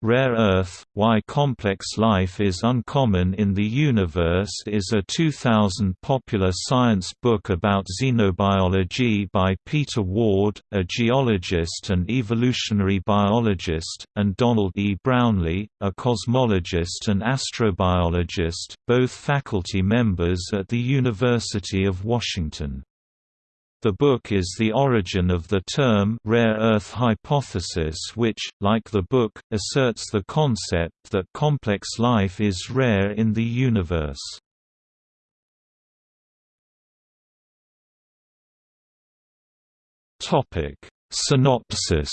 Rare Earth, Why Complex Life is Uncommon in the Universe is a 2000 popular science book about xenobiology by Peter Ward, a geologist and evolutionary biologist, and Donald E. Brownlee, a cosmologist and astrobiologist, both faculty members at the University of Washington. The book is the origin of the term rare earth hypothesis which, like the book, asserts the concept that complex life is rare in the universe. Synopsis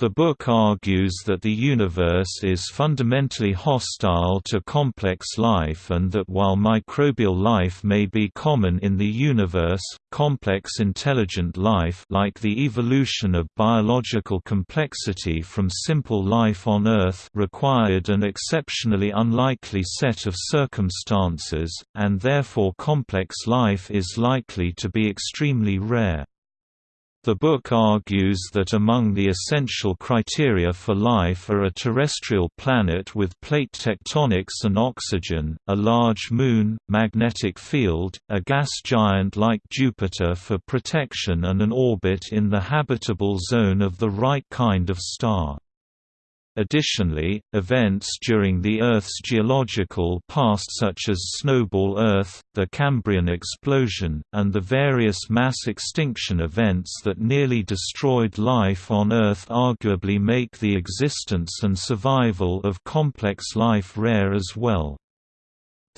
The book argues that the universe is fundamentally hostile to complex life and that while microbial life may be common in the universe, complex intelligent life like the evolution of biological complexity from simple life on Earth required an exceptionally unlikely set of circumstances, and therefore complex life is likely to be extremely rare. The book argues that among the essential criteria for life are a terrestrial planet with plate tectonics and oxygen, a large moon, magnetic field, a gas giant like Jupiter for protection and an orbit in the habitable zone of the right kind of star. Additionally, events during the Earth's geological past such as Snowball Earth, the Cambrian explosion, and the various mass extinction events that nearly destroyed life on Earth arguably make the existence and survival of complex life rare as well.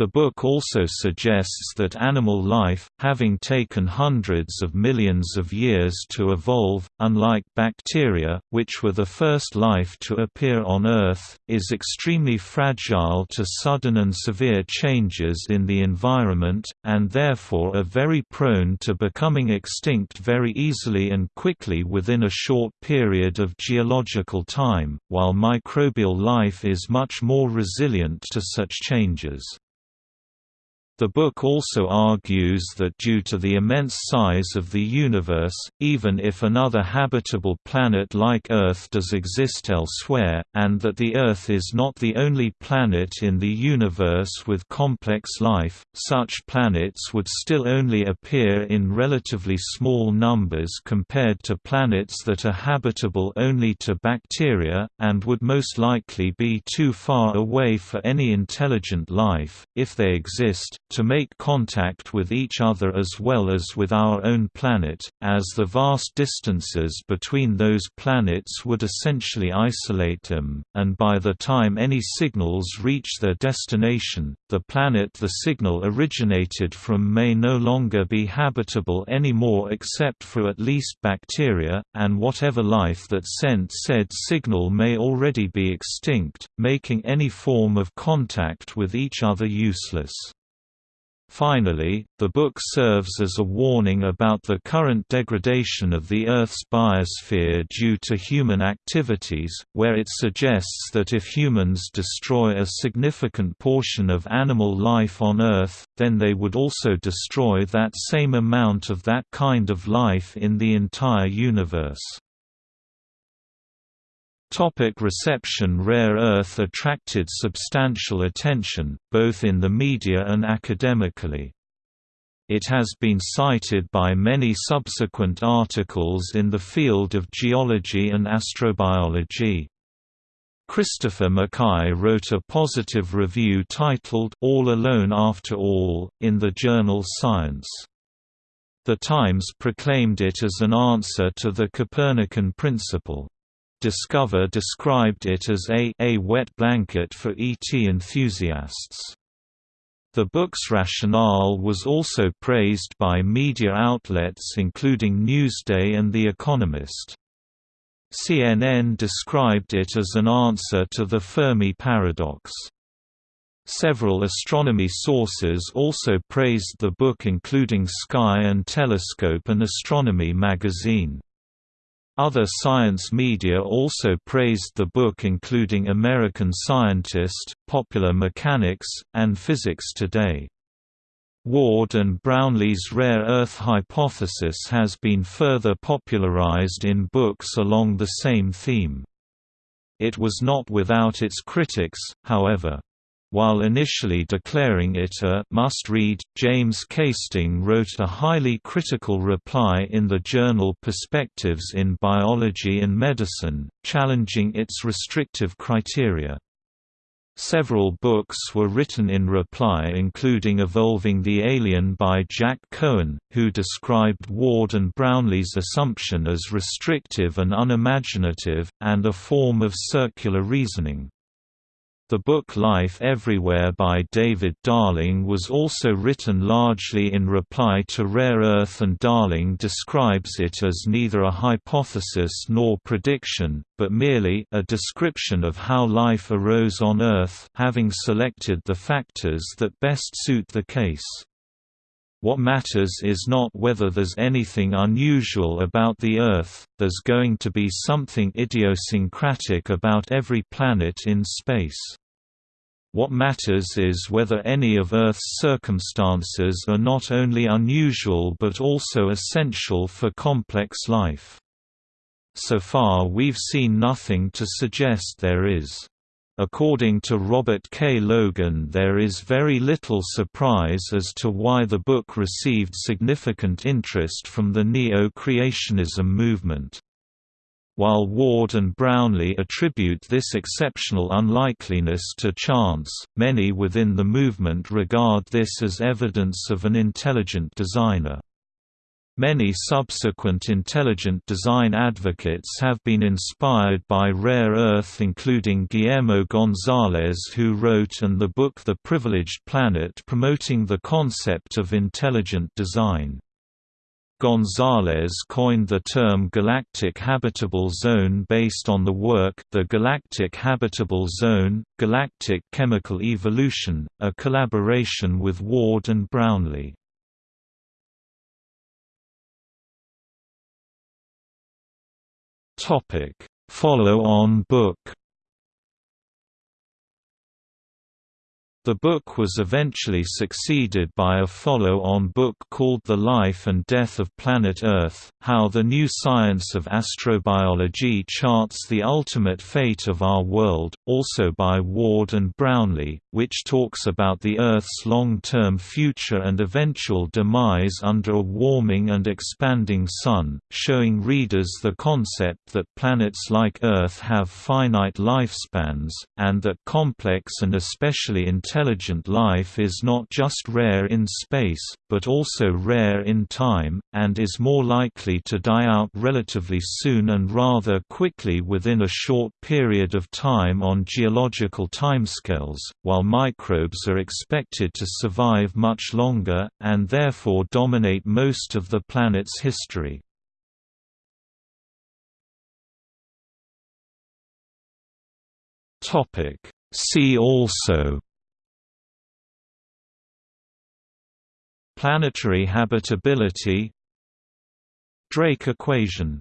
The book also suggests that animal life, having taken hundreds of millions of years to evolve, unlike bacteria, which were the first life to appear on Earth, is extremely fragile to sudden and severe changes in the environment, and therefore are very prone to becoming extinct very easily and quickly within a short period of geological time, while microbial life is much more resilient to such changes. The book also argues that due to the immense size of the universe, even if another habitable planet like Earth does exist elsewhere, and that the Earth is not the only planet in the universe with complex life, such planets would still only appear in relatively small numbers compared to planets that are habitable only to bacteria, and would most likely be too far away for any intelligent life, if they exist, to make contact with each other as well as with our own planet, as the vast distances between those planets would essentially isolate them, and by the time any signals reach their destination, the planet the signal originated from may no longer be habitable anymore except for at least bacteria, and whatever life that sent said signal may already be extinct, making any form of contact with each other useless. Finally, the book serves as a warning about the current degradation of the Earth's biosphere due to human activities, where it suggests that if humans destroy a significant portion of animal life on Earth, then they would also destroy that same amount of that kind of life in the entire universe. Topic reception Rare Earth attracted substantial attention, both in the media and academically. It has been cited by many subsequent articles in the field of geology and astrobiology. Christopher McKay wrote a positive review titled All Alone After All, in the journal Science. The Times proclaimed it as an answer to the Copernican principle. Discover described it as a, a wet blanket for ET enthusiasts. The book's rationale was also praised by media outlets including Newsday and The Economist. CNN described it as an answer to the Fermi paradox. Several astronomy sources also praised the book including Sky and Telescope and Astronomy magazine. Other science media also praised the book including American Scientist, Popular Mechanics, and Physics Today. Ward and Brownlee's rare Earth hypothesis has been further popularized in books along the same theme. It was not without its critics, however. While initially declaring it a must-read, James Kasting wrote a highly critical reply in the journal Perspectives in Biology and Medicine, challenging its restrictive criteria. Several books were written in reply including Evolving the Alien by Jack Cohen, who described Ward and Brownlee's assumption as restrictive and unimaginative, and a form of circular reasoning. The book Life Everywhere by David Darling was also written largely in reply to Rare Earth and Darling describes it as neither a hypothesis nor prediction, but merely a description of how life arose on Earth having selected the factors that best suit the case. What matters is not whether there's anything unusual about the Earth, there's going to be something idiosyncratic about every planet in space. What matters is whether any of Earth's circumstances are not only unusual but also essential for complex life. So far we've seen nothing to suggest there is. According to Robert K. Logan there is very little surprise as to why the book received significant interest from the neo-creationism movement. While Ward and Brownlee attribute this exceptional unlikeliness to chance, many within the movement regard this as evidence of an intelligent designer. Many subsequent intelligent design advocates have been inspired by Rare Earth including Guillermo Gonzalez who wrote and the book The Privileged Planet promoting the concept of intelligent design. Gonzalez coined the term galactic habitable zone based on the work The Galactic Habitable Zone, Galactic Chemical Evolution, a collaboration with Ward and Brownlee. Follow-on book The book was eventually succeeded by a follow-on book called The Life and Death of Planet Earth, How the New Science of Astrobiology Charts the Ultimate Fate of Our World, also by Ward and Brownlee, which talks about the Earth's long-term future and eventual demise under a warming and expanding Sun, showing readers the concept that planets like Earth have finite lifespans, and that complex and especially intelligent intelligent life is not just rare in space, but also rare in time, and is more likely to die out relatively soon and rather quickly within a short period of time on geological timescales, while microbes are expected to survive much longer, and therefore dominate most of the planet's history. See also Planetary habitability. Drake equation